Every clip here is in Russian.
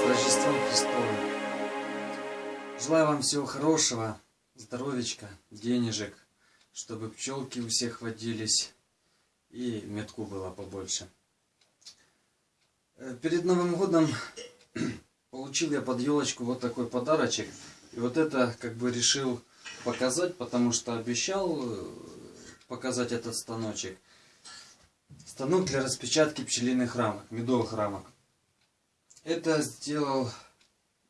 с Рождеством Христовым! Желаю вам всего хорошего, здоровечка, денежек, чтобы пчелки у всех водились и метку было побольше. Э, Перед Новым годом получил я под елочку вот такой подарочек. И вот это как бы решил показать, потому что обещал э, показать этот станочек. Станок для распечатки пчелиных рамок, медовых рамок. Это сделал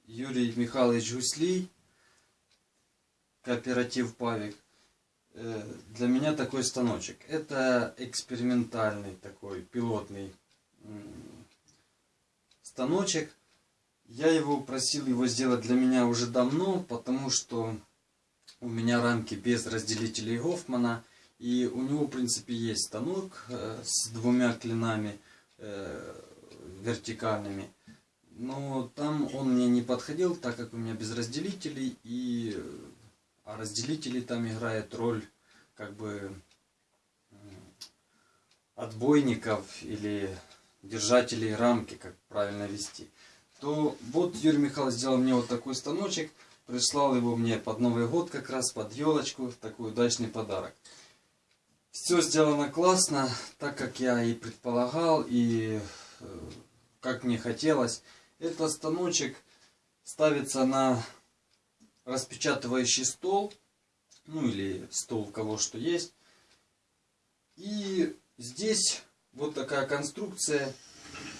Юрий Михайлович Гуслий, кооператив Павик. Э, Для меня такой станочек. Это экспериментальный такой пилотный станочек. Я его просил его сделать для меня уже давно, потому что у меня рамки без разделителей Гофмана. И у него, в принципе, есть станок э, с двумя клинами э, вертикальными. Но там он мне не подходил, так как у меня без разделителей. И, а разделители там играет роль как бы отбойников или держателей рамки, как правильно вести. То вот Юрий Михайлович сделал мне вот такой станочек. Прислал его мне под Новый год как раз, под елочку. Такой удачный подарок. Все сделано классно, так как я и предполагал, и э, как мне хотелось. Этот станочек ставится на распечатывающий стол, ну или стол кого что есть. И здесь вот такая конструкция.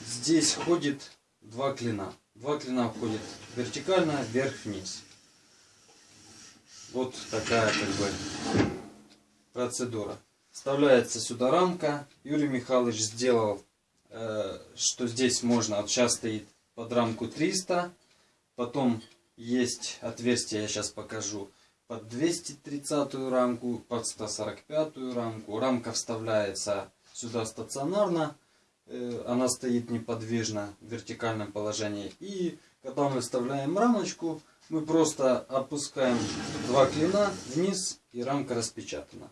Здесь ходит два клина. Два клина входят вертикально, вверх-вниз. Вот такая как бы процедура. Вставляется сюда рамка. Юрий Михайлович сделал, э, что здесь можно, вот сейчас стоит под рамку 300. Потом есть отверстие, я сейчас покажу, под 230 рамку, под 145 рамку. Рамка вставляется сюда стационарно. э, Она стоит неподвижно в вертикальном положении. И когда мы вставляем рамочку, мы просто опускаем два клина вниз и рамка распечатана.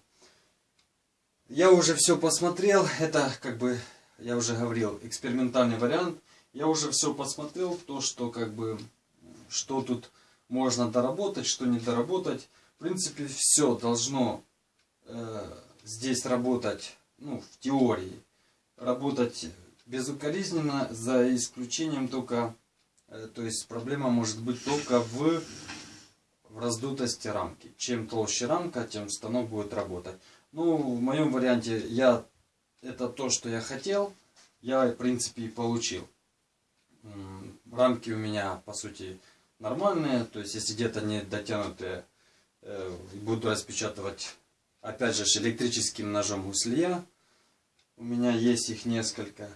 Я уже все посмотрел. Это как бы, я уже говорил, экспериментальный вариант. Я уже все посмотрел, то, что как бы, что тут можно доработать, что не доработать. В принципе, все должно э, здесь работать, ну, в теории, работать безукоризненно, за исключением только, э, то есть проблема может быть только в, в раздутости рамки. Чем толще рамка, тем станок будет работать. Ну, в моем варианте я это то, что я хотел, я в принципе и получил. Рамки у меня, по сути, нормальные. То есть, если где-то не дотянутые, э, буду распечатывать, опять же, электрическим ножом гуслия. У меня есть их несколько.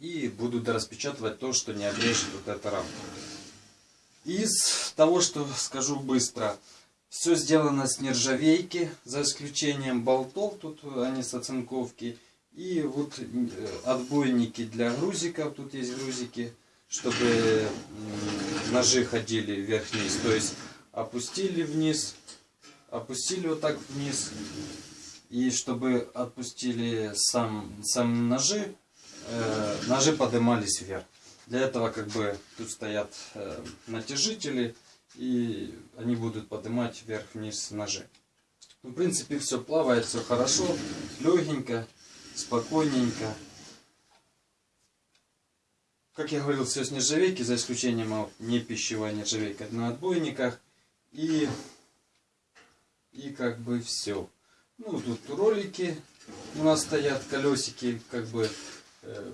И буду дораспечатывать то, что не обрежет вот эта рамка. Из того, что скажу быстро. Все сделано с нержавейки, за исключением болтов, тут они с оцинковки. И вот э, отбойники для грузиков, тут есть грузики, чтобы ножи ходили вверх-вниз. То есть опустили вниз, опустили вот так вниз. И чтобы отпустили сам, сам ножи, э, ножи поднимались вверх. Для этого как бы тут стоят э, натяжители, и они будут поднимать вверх-вниз ножи. Ну, в принципе, все плавает, все хорошо, легенько, спокойненько. Как я говорил, все с нержавейки, за исключением вот, не пищевой нержавейки на отбойниках. И, и как бы все. Ну, тут ролики у нас стоят, колесики, как бы э,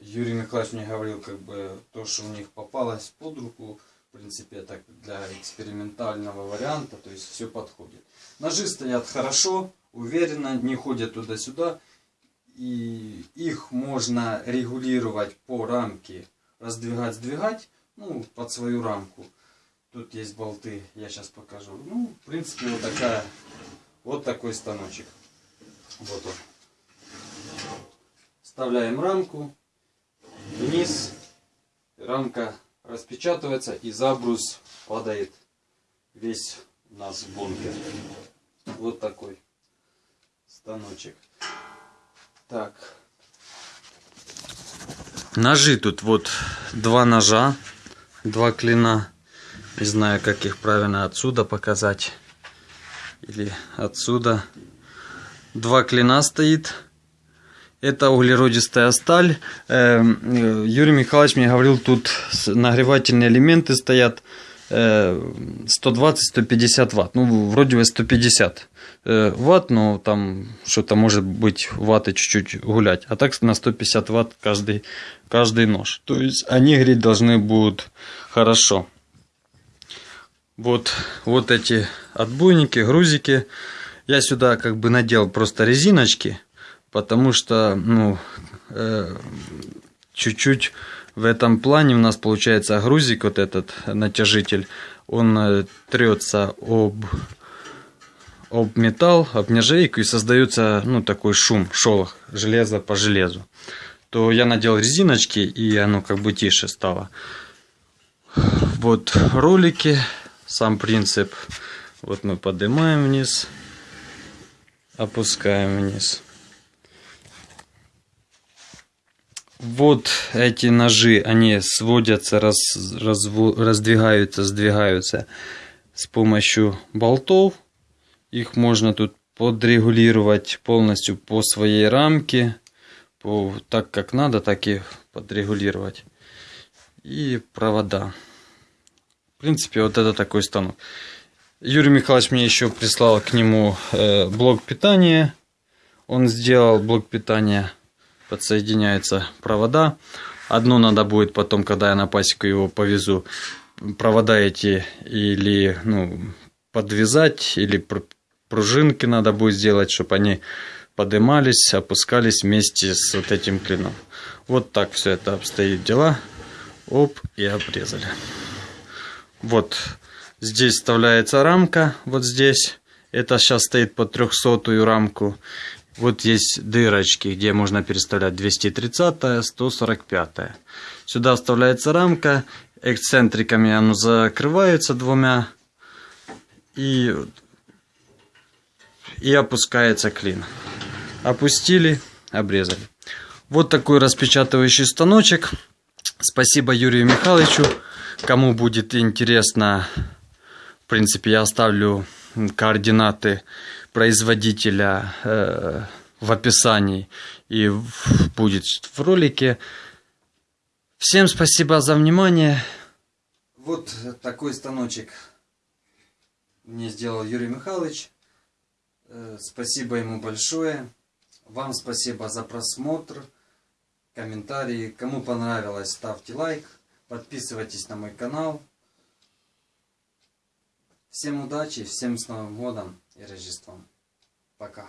Юрий Михайлович мне говорил, как бы то, что у них попалось под руку, в принципе, это для экспериментального варианта, то есть все подходит. Ножи стоят хорошо, уверенно, не ходят туда-сюда. И их можно регулировать по рамке, раздвигать, сдвигать, ну, под свою рамку. Тут есть болты, я сейчас покажу. Ну, в принципе, вот такая, вот такой станочек. Вот он. Вставляем рамку вниз, рамка распечатывается и забрус падает весь у нас в бункер. Вот такой станочек. Так. Ножи тут вот два ножа, два клина. Не знаю, как их правильно отсюда показать. Или отсюда. Два клина стоит. Это углеродистая сталь. Эм, Юрий Михайлович мне говорил, тут нагревательные элементы стоят 120-150 ватт. Ну, вроде бы 150 э, ватт, но там что-то может быть ватты чуть-чуть гулять. А так на 150 ватт каждый, каждый нож. То есть они греть должны будут хорошо. Вот, вот эти отбойники, грузики. Я сюда как бы надел просто резиночки, потому что, ну, э, чуть-чуть в этом плане у нас получается грузик, вот этот натяжитель, он э, трется об, об металл, об нержавейку и создается ну, такой шум, шолох, железо по железу. То я надел резиночки и оно как бы тише стало. Вот ролики, сам принцип. Вот мы поднимаем вниз, опускаем вниз. Вот эти ножи, они сводятся, раз, разво, раздвигаются, сдвигаются с помощью болтов. Их можно тут подрегулировать полностью по своей рамке. По, так как надо, так и подрегулировать. И провода. В принципе, вот это такой станок. Юрий Михайлович мне еще прислал к нему э, блок питания. Он сделал блок питания подсоединяются провода. Одну надо будет потом, когда я на пасеку его повезу, провода эти или ну, подвязать, или пружинки надо будет сделать, чтобы они поднимались, опускались вместе с вот этим клином. Вот так все это обстоит дела. Оп, и обрезали. Вот здесь вставляется рамка, вот здесь. Это сейчас стоит под 300 рамку. Вот есть дырочки, где можно переставлять 230 145 Сюда вставляется рамка, эксцентриками оно закрывается двумя и, и опускается клин. Опустили, обрезали. Вот такой распечатывающий станочек. Спасибо Юрию Михайловичу. Кому будет интересно, в принципе, я оставлю координаты производителя э, в описании и будет в ролике. Всем спасибо за внимание. Вот такой станочек мне сделал Юрий Михайлович. Э, спасибо ему большое. Вам спасибо за просмотр, комментарии. Кому понравилось, ставьте лайк. Подписывайтесь на мой канал. Всем удачи, всем с Новым годом и Рождеством. Пока.